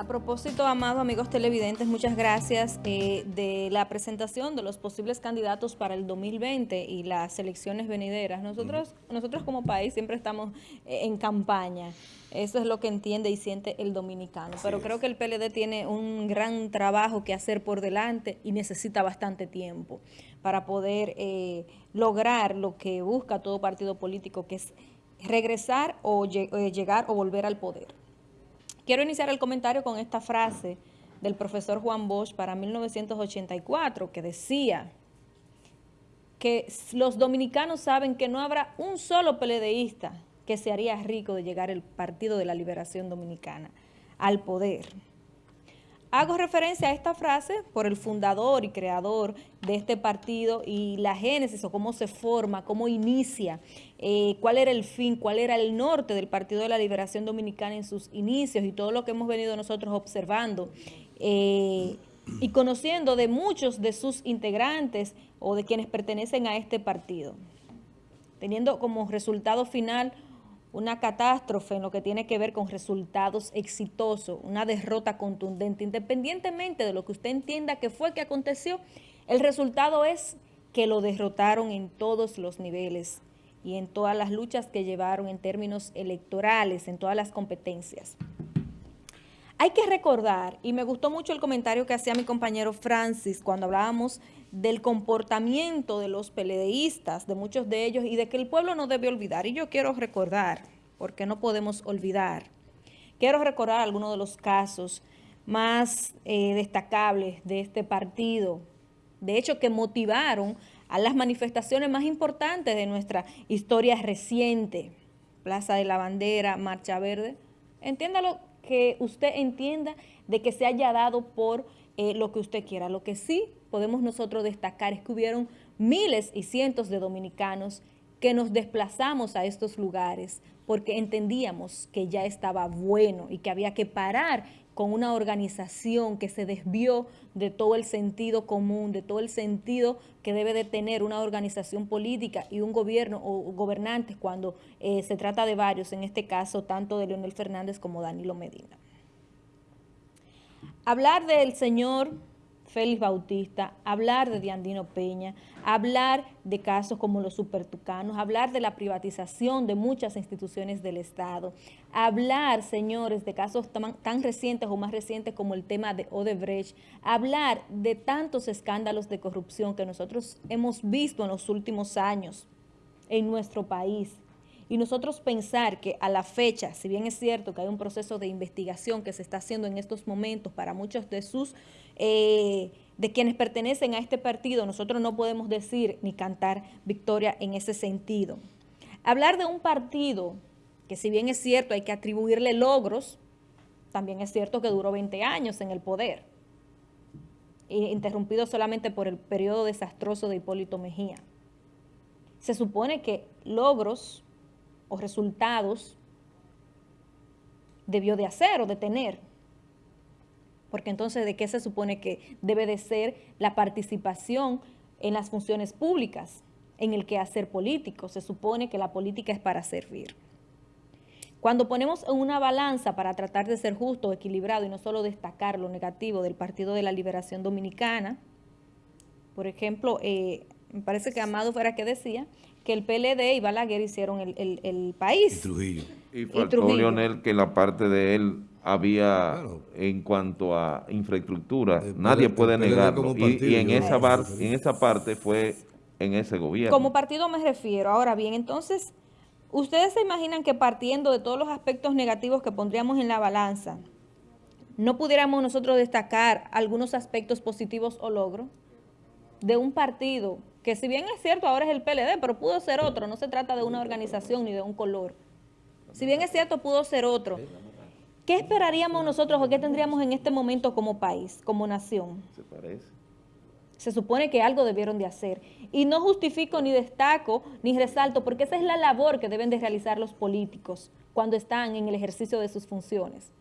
A propósito, amados amigos televidentes, muchas gracias eh, de la presentación de los posibles candidatos para el 2020 y las elecciones venideras. Nosotros, nosotros como país siempre estamos eh, en campaña. Eso es lo que entiende y siente el dominicano. Pero creo que el PLD tiene un gran trabajo que hacer por delante y necesita bastante tiempo para poder eh, lograr lo que busca todo partido político, que es regresar o llegar o volver al poder. Quiero iniciar el comentario con esta frase del profesor Juan Bosch para 1984, que decía que los dominicanos saben que no habrá un solo peledeísta que se haría rico de llegar el Partido de la Liberación Dominicana al poder. Hago referencia a esta frase por el fundador y creador de este partido y la génesis o cómo se forma, cómo inicia, eh, cuál era el fin, cuál era el norte del Partido de la Liberación Dominicana en sus inicios y todo lo que hemos venido nosotros observando eh, y conociendo de muchos de sus integrantes o de quienes pertenecen a este partido, teniendo como resultado final una catástrofe en lo que tiene que ver con resultados exitosos, una derrota contundente, independientemente de lo que usted entienda que fue que aconteció, el resultado es que lo derrotaron en todos los niveles y en todas las luchas que llevaron en términos electorales, en todas las competencias. Hay que recordar, y me gustó mucho el comentario que hacía mi compañero Francis cuando hablábamos del comportamiento de los peledeístas, de muchos de ellos, y de que el pueblo no debe olvidar. Y yo quiero recordar, porque no podemos olvidar, quiero recordar algunos de los casos más eh, destacables de este partido, de hecho que motivaron a las manifestaciones más importantes de nuestra historia reciente, Plaza de la Bandera, Marcha Verde, entiéndalo que usted entienda de que se haya dado por eh, lo que usted quiera. Lo que sí podemos nosotros destacar es que hubieron miles y cientos de dominicanos que nos desplazamos a estos lugares porque entendíamos que ya estaba bueno y que había que parar con una organización que se desvió de todo el sentido común, de todo el sentido que debe de tener una organización política y un gobierno o gobernantes cuando eh, se trata de varios, en este caso tanto de Leonel Fernández como Danilo Medina. Hablar del señor Félix Bautista, hablar de Diandino Peña, hablar de casos como los supertucanos, hablar de la privatización de muchas instituciones del Estado, hablar, señores, de casos tan, recientes o más recientes como el tema de Odebrecht, hablar de tantos escándalos de corrupción que nosotros hemos visto en los últimos años en nuestro país, y nosotros pensar que a la fecha, si bien es cierto que hay un proceso de investigación que se está haciendo en estos momentos para muchos de sus, eh, de quienes pertenecen a este partido, nosotros no podemos decir ni cantar victoria en ese sentido. Hablar de un partido que si bien es cierto hay que atribuirle logros, también es cierto que duró 20 años en el poder, interrumpido solamente por el periodo desastroso de Hipólito Mejía. Se supone que logros o resultados debió de hacer o de tener. Porque entonces, ¿de qué se supone que debe de ser la participación en las funciones públicas, en el quehacer político? Se supone que la política es para servir. Cuando ponemos una balanza para tratar de ser justo, equilibrado y no solo destacar lo negativo del Partido de la Liberación Dominicana, por ejemplo, eh, me parece que Amado fuera que decía que el PLD y Balaguer hicieron el, país. Y Trujillo. Y faltó Leonel que la parte de él había en cuanto a infraestructura, nadie puede negarlo. Y, en, esa en esa parte fue en ese gobierno. Como partido me refiero. Ahora bien, entonces, ¿ustedes se imaginan que partiendo de todos los aspectos negativos que pondríamos en la balanza, no pudiéramos nosotros destacar algunos aspectos positivos o logros de un partido que si bien es cierto ahora es el PLD, pero pudo ser otro, no se trata de una organización ni de un color. Si bien es cierto, pudo ser otro. ¿Qué esperaríamos nosotros o qué tendríamos en este momento como país, como nación? Se parece. Se supone que algo debieron de hacer. Y no justifico ni destaco ni resalto, porque esa es la labor que deben de realizar los políticos cuando están en el ejercicio de sus funciones.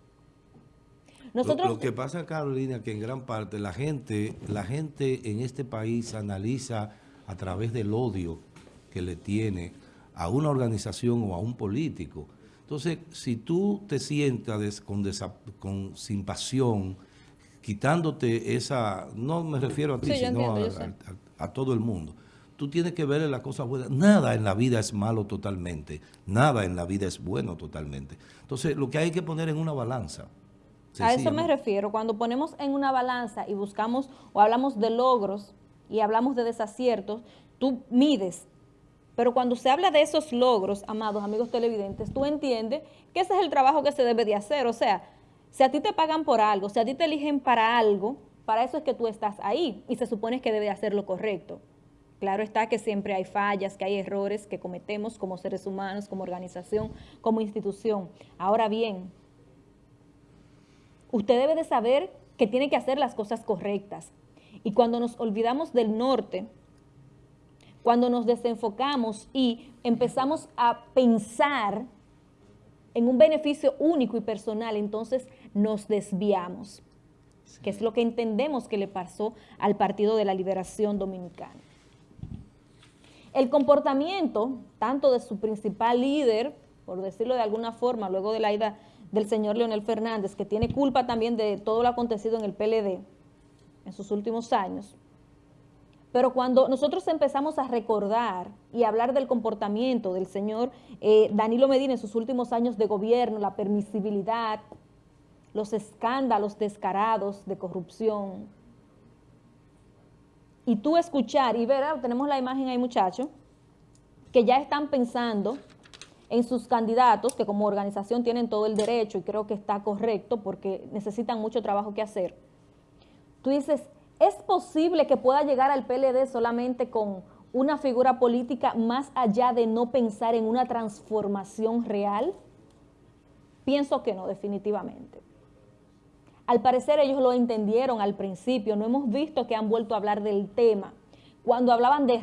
Nosotros, lo, que pasa, Carolina, que en gran parte la gente, la gente en este país analiza a través del odio que le tiene a una organización o a un político. Entonces, si tú te sientas con, con, sin pasión, quitándote esa, no me refiero a ti, sino a, todo el mundo, tú tienes que ver las cosas buenas. Nada en la vida es malo totalmente, nada en la vida es bueno totalmente. Entonces, lo que hay que poner en una balanza. A eso me refiero, cuando ponemos en una balanza y buscamos o hablamos de logros y hablamos de desaciertos, tú mides pero cuando se habla de esos logros, amados amigos televidentes, tú entiendes que ese es el trabajo que se debe de hacer. O sea, si a ti te pagan por algo, si a ti te eligen para algo, para eso es que tú estás ahí y se supone que debe hacer lo correcto. Claro está que siempre hay fallas, que hay errores que cometemos como seres humanos, como organización, como institución. Ahora bien, usted debe de saber que tiene que hacer las cosas correctas. Y cuando nos olvidamos del norte, cuando nos desenfocamos y empezamos a pensar en un beneficio único y personal, entonces nos desviamos, que es lo que entendemos que le pasó al Partido de la Liberación Dominicana. El comportamiento, tanto de su principal líder, por decirlo de alguna forma, luego de la ida del señor Leonel Fernández, que tiene culpa también de todo lo acontecido en el PLD en sus últimos años, pero cuando nosotros empezamos a recordar y hablar del comportamiento del señor eh, Danilo Medina en sus últimos años de gobierno, la permisibilidad, los escándalos descarados de corrupción, y tú escuchar y ver, ah, tenemos la imagen ahí muchachos, que ya están pensando en sus candidatos, que como organización tienen todo el derecho y creo que está correcto porque necesitan mucho trabajo que hacer. Tú dices, ¿Es posible que pueda llegar al PLD solamente con una figura política más allá de no pensar en una transformación real? Pienso que no, definitivamente. Al parecer ellos lo entendieron al principio, no hemos visto que han vuelto a hablar del tema. Cuando hablaban de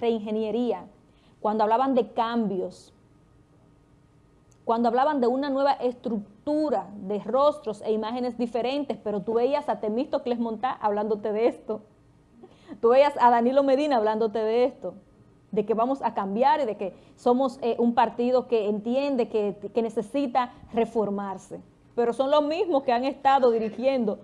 reingeniería, cuando hablaban de cambios, cuando hablaban de una nueva estructura de rostros e imágenes diferentes, pero tú veías a Temístocles Montá hablándote de esto. Tú veías a Danilo Medina hablándote de esto, de que vamos a cambiar y de que somos eh, un partido que entiende que, que necesita reformarse. Pero son los mismos que han estado dirigiendo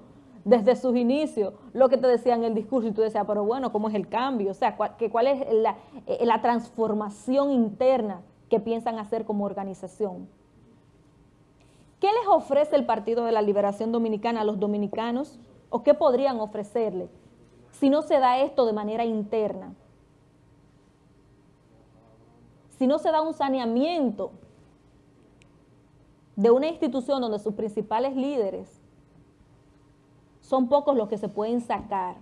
desde sus inicios lo que te decían en el discurso y tú decías, pero bueno, ¿cómo es el cambio? O sea, ¿cuál, cuál es la, eh, la transformación interna que piensan hacer como organización. ¿Qué les ofrece el Partido de la Liberación Dominicana a los dominicanos? ¿O qué podrían ofrecerle si no se da esto de manera interna? Si no se da un saneamiento de una institución donde sus principales líderes son pocos los que se pueden sacar,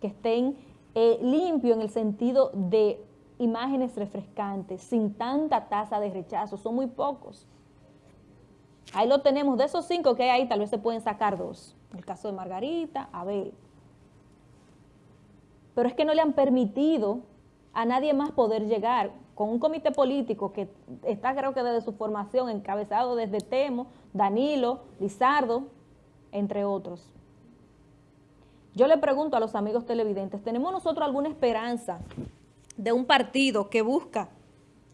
que estén eh, limpios en el sentido de imágenes refrescantes, sin tanta tasa de rechazo, son muy pocos. Ahí lo tenemos, de esos cinco que hay ahí, tal vez se pueden sacar dos. El caso de Margarita, Abel. Pero es que no le han permitido a nadie más poder llegar con un comité político que está creo que desde su formación encabezado desde Temo, Danilo, Lizardo, entre otros. Yo le pregunto a los amigos televidentes, ¿tenemos nosotros alguna esperanza de un partido que busca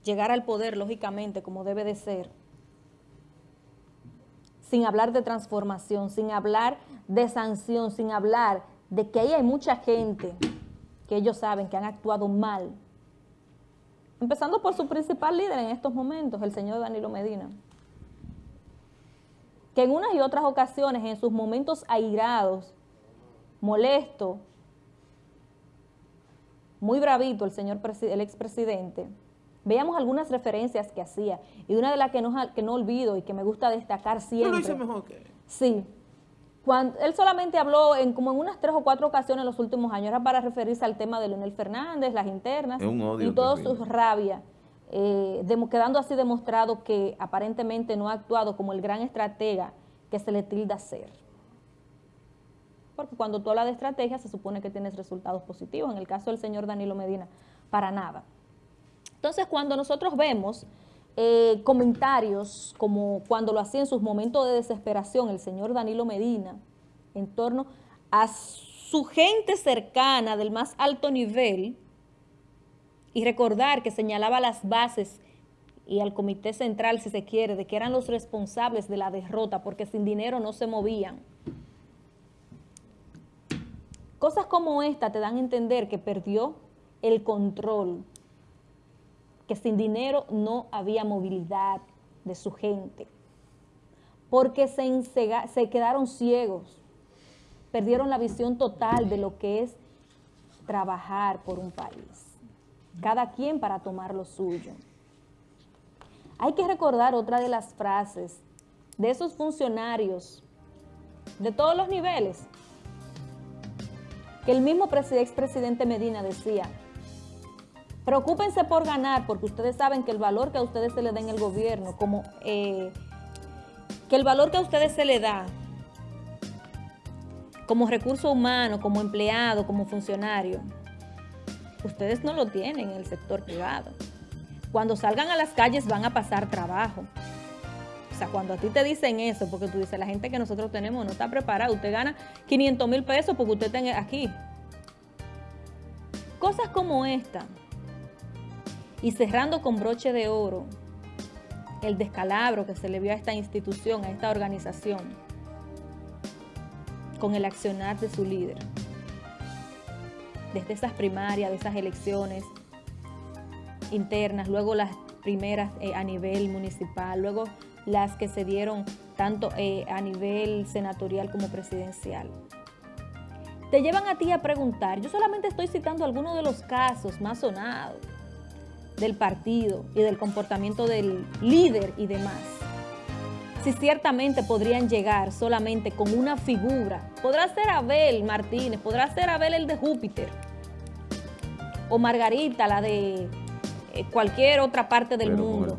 llegar al poder, lógicamente, como debe de ser, sin hablar de transformación, sin hablar de sanción, sin hablar de que ahí hay mucha gente que ellos saben que han actuado mal, empezando por su principal líder en estos momentos, el señor Danilo Medina, que en unas y otras ocasiones, en sus momentos airados, molesto, muy bravito el señor el expresidente, veíamos algunas referencias que hacía, y una de las que no, que no olvido y que me gusta destacar siempre. lo hizo mejor que Sí. Cuando, él solamente habló en como en unas tres o cuatro ocasiones en los últimos años, era para referirse al tema de Leonel Fernández, las internas y todo su rabia, eh, quedando así demostrado que aparentemente no ha actuado como el gran estratega que se le tilda ser porque cuando tú hablas de estrategia se supone que tienes resultados positivos. En el caso del señor Danilo Medina, para nada. Entonces, cuando nosotros vemos eh, comentarios como cuando lo hacía en sus momentos de desesperación el señor Danilo Medina en torno a su gente cercana del más alto nivel y recordar que señalaba las bases y al comité central, si se quiere, de que eran los responsables de la derrota, porque sin dinero no se movían. Cosas como esta te dan a entender que perdió el control, que sin dinero no había movilidad de su gente, porque se, se quedaron ciegos, perdieron la visión total de lo que es trabajar por un país, cada quien para tomar lo suyo. Hay que recordar otra de las frases de esos funcionarios de todos los niveles, que el mismo expresidente Medina decía, preocúpense por ganar, porque ustedes saben que el valor que a ustedes se le da en el gobierno, como eh, que el valor que a ustedes se le da como recurso humano, como empleado, como funcionario, ustedes no lo tienen en el sector privado. Cuando salgan a las calles van a pasar trabajo. O sea, cuando a ti te dicen eso, porque tú dices, la gente que nosotros tenemos no está preparada, usted gana 500 mil pesos porque usted está aquí. Cosas como esta. Y cerrando con broche de oro, el descalabro que se le vio a esta institución, a esta organización, con el accionar de su líder. Desde esas primarias, de esas elecciones internas, luego las primeras eh, a nivel municipal, luego las que se dieron tanto eh, a nivel senatorial como presidencial. Te llevan a ti a preguntar, yo solamente estoy citando algunos de los casos más sonados del partido y del comportamiento del líder y demás. Si ciertamente podrían llegar solamente con una figura, podrá ser Abel Martínez, podrá ser Abel el de Júpiter, o Margarita, la de eh, cualquier otra parte del mundo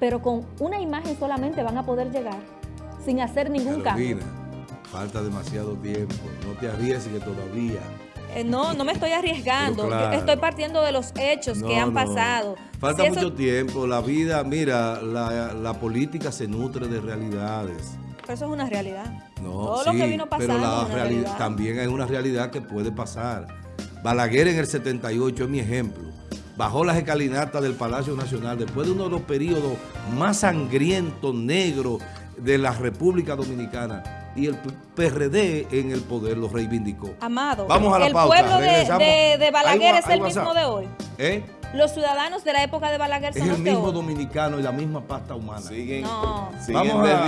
pero con una imagen solamente van a poder llegar sin hacer ningún cambio. falta demasiado tiempo, no te arriesgues todavía. Eh, no, no me estoy arriesgando, estoy partiendo de los hechos que han pasado. Falta mucho tiempo, la vida, mira, la, política se nutre de realidades. Pero eso es una realidad. No, Todo lo que vino pasando pero la realidad, también hay una realidad que puede pasar. Balaguer en el 78 es mi ejemplo bajó las escalinatas del Palacio Nacional después de uno de los periodos más sangrientos, negros de la República Dominicana y el PRD en el poder lo reivindicó. Amado, Vamos a la el pueblo de, Balaguer es el mismo de hoy. ¿Eh? Los ciudadanos de la época de Balaguer son es el mismo dominicano y la misma pasta humana. no. Vamos a